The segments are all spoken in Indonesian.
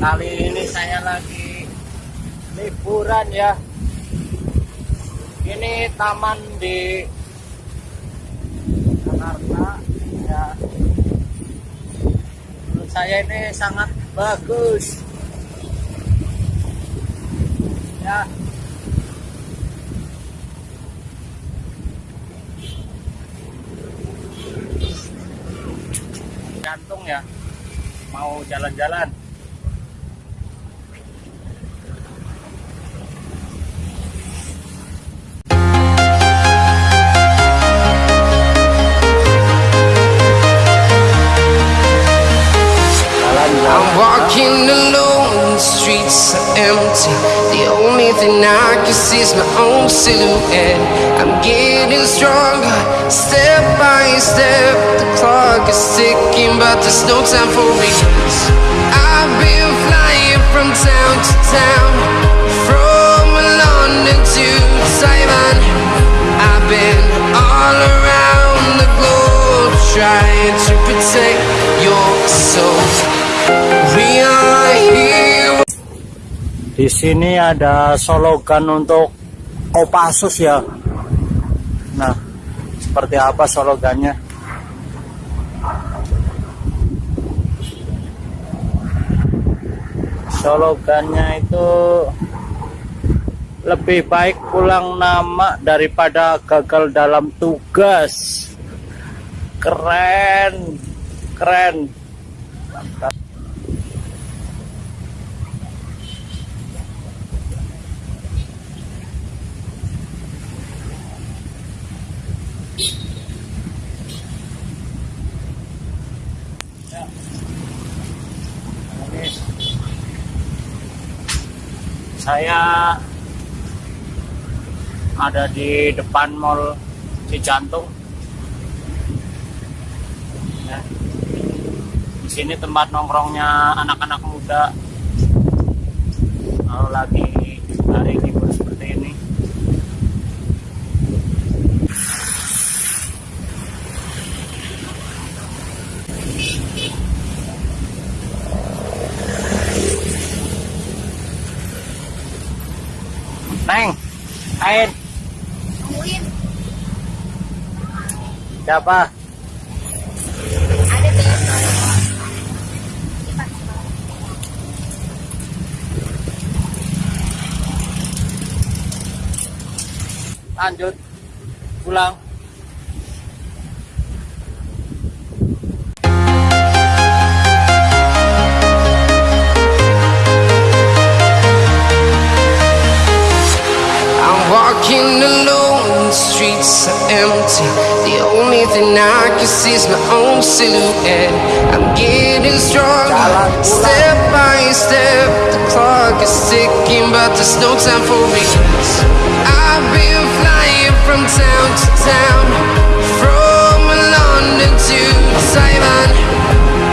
kali ini saya lagi liburan ya. Ini taman di Jakarta ya. Menurut saya ini sangat bagus. Ya. Gantung ya. Mau jalan-jalan are empty. The only thing I can see is my own silhouette. I'm getting stronger, step by step. The clock is ticking, but there's no time for regrets. I've been flying from town to town, di sini ada slogan untuk Kopassus ya. Nah seperti apa slogannya? Slogannya itu lebih baik pulang nama daripada gagal dalam tugas. Keren keren saya ada di depan mall Cijantung. Ya. Di sini tempat nongkrongnya anak-anak muda. Kalau lagi hari libur seperti ini. Neng, Ain, Tungguin, siapa? ada. Lanjut, pulang. Walking alone, the streets are empty. The only thing I can see is my own silhouette. I'm getting stronger, step by step. The clock is ticking, but there's no time for regrets. I've been flying from town to town, from London to Taiwan.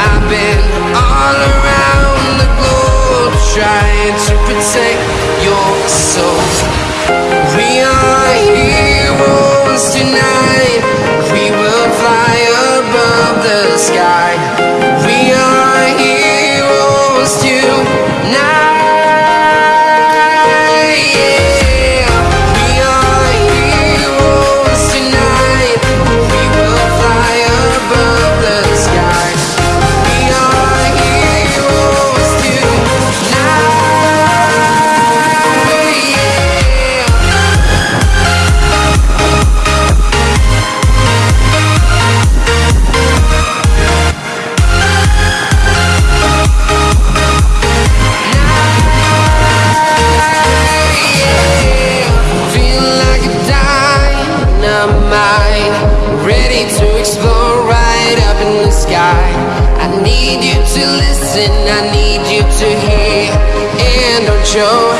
I've been all around the globe trying to protect your soul. I need you to listen, I need you to hear, and don't show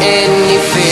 any fear.